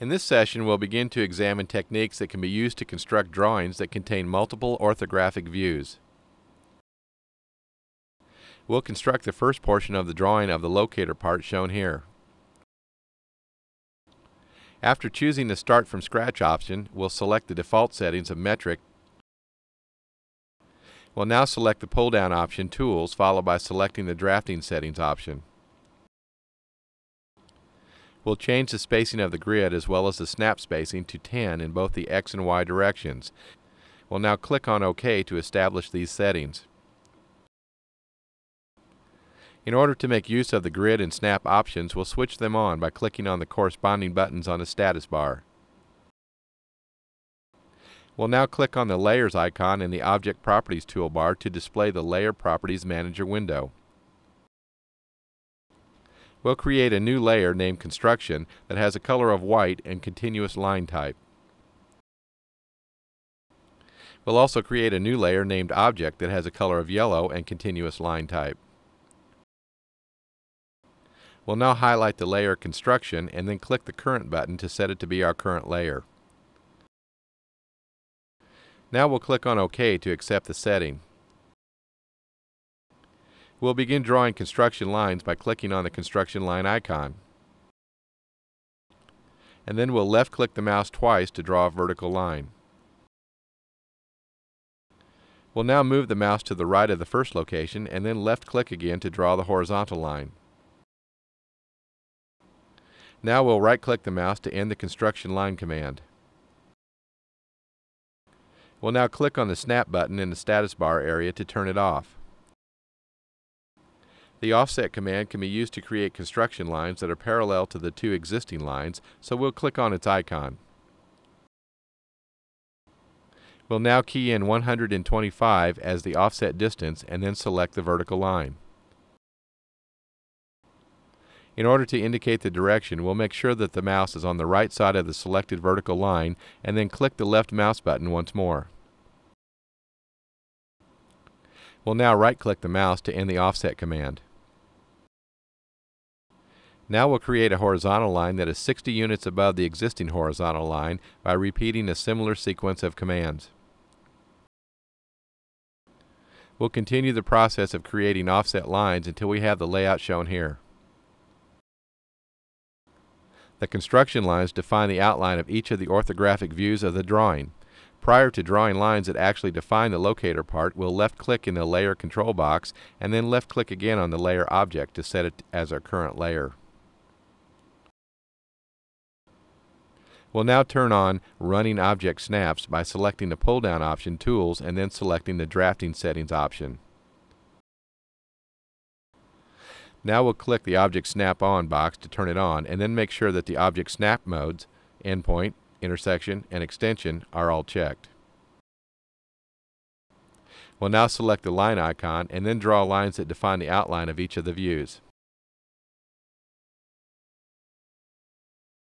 In this session, we'll begin to examine techniques that can be used to construct drawings that contain multiple orthographic views. We'll construct the first portion of the drawing of the locator part shown here. After choosing the Start from Scratch option, we'll select the default settings of metric. We'll now select the pull-down option Tools, followed by selecting the Drafting Settings option. We'll change the spacing of the grid as well as the snap spacing to 10 in both the X and Y directions. We'll now click on OK to establish these settings. In order to make use of the grid and snap options, we'll switch them on by clicking on the corresponding buttons on the status bar. We'll now click on the Layers icon in the Object Properties toolbar to display the Layer Properties Manager window. We'll create a new layer named Construction that has a color of white and continuous line type. We'll also create a new layer named Object that has a color of yellow and continuous line type. We'll now highlight the layer Construction and then click the Current button to set it to be our current layer. Now we'll click on OK to accept the setting. We'll begin drawing construction lines by clicking on the construction line icon. And then we'll left click the mouse twice to draw a vertical line. We'll now move the mouse to the right of the first location and then left click again to draw the horizontal line. Now we'll right click the mouse to end the construction line command. We'll now click on the snap button in the status bar area to turn it off. The offset command can be used to create construction lines that are parallel to the two existing lines, so we'll click on its icon. We'll now key in 125 as the offset distance and then select the vertical line. In order to indicate the direction, we'll make sure that the mouse is on the right side of the selected vertical line and then click the left mouse button once more. We'll now right-click the mouse to end the offset command. Now we'll create a horizontal line that is 60 units above the existing horizontal line by repeating a similar sequence of commands. We'll continue the process of creating offset lines until we have the layout shown here. The construction lines define the outline of each of the orthographic views of the drawing. Prior to drawing lines that actually define the locator part, we'll left-click in the Layer control box and then left-click again on the layer object to set it as our current layer. We'll now turn on Running Object Snaps by selecting the pull-down option Tools and then selecting the Drafting Settings option. Now we'll click the Object Snap On box to turn it on and then make sure that the Object Snap modes, Endpoint, Intersection, and Extension are all checked. We'll now select the line icon and then draw lines that define the outline of each of the views.